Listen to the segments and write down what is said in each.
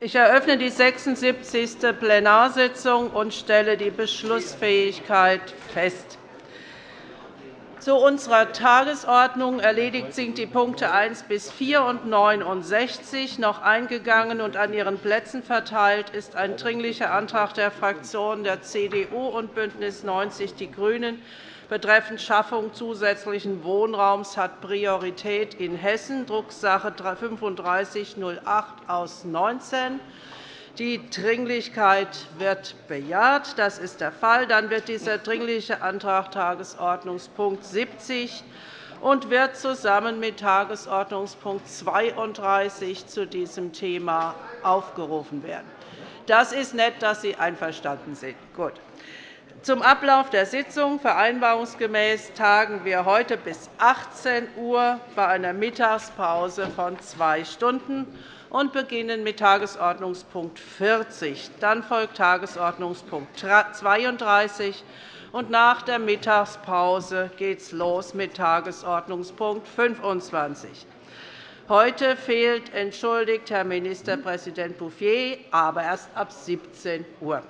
Ich eröffne die 76. Plenarsitzung und stelle die Beschlussfähigkeit fest. Zu unserer Tagesordnung erledigt sind die Punkte 1 bis 4 und 69 noch eingegangen und an Ihren Plätzen verteilt ist ein Dringlicher Antrag der Fraktionen der CDU und BÜNDNIS 90 die GRÜNEN betreffend Schaffung zusätzlichen Wohnraums hat Priorität in Hessen, Drucksache 3508 aus 19. Die Dringlichkeit wird bejaht. Das ist der Fall. Dann wird dieser Dringliche Antrag Tagesordnungspunkt 70 und wird zusammen mit Tagesordnungspunkt 32 zu diesem Thema aufgerufen werden. Das ist nett, dass Sie einverstanden sind. Gut. Zum Ablauf der Sitzung. Vereinbarungsgemäß tagen wir heute bis 18 Uhr bei einer Mittagspause von zwei Stunden und beginnen mit Tagesordnungspunkt 40. Dann folgt Tagesordnungspunkt 32 und nach der Mittagspause geht es los mit Tagesordnungspunkt 25. Heute fehlt entschuldigt Herr Ministerpräsident Bouffier, aber erst ab 17 Uhr.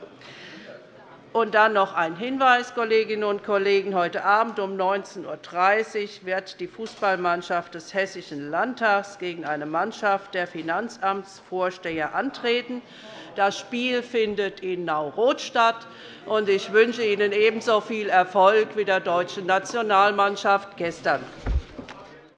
Und dann noch ein Hinweis, Kolleginnen und Kollegen. Heute Abend um 19.30 Uhr wird die Fußballmannschaft des Hessischen Landtags gegen eine Mannschaft der Finanzamtsvorsteher antreten. Das Spiel findet in Nau-Roth statt. Ich wünsche Ihnen ebenso viel Erfolg wie der deutschen Nationalmannschaft gestern.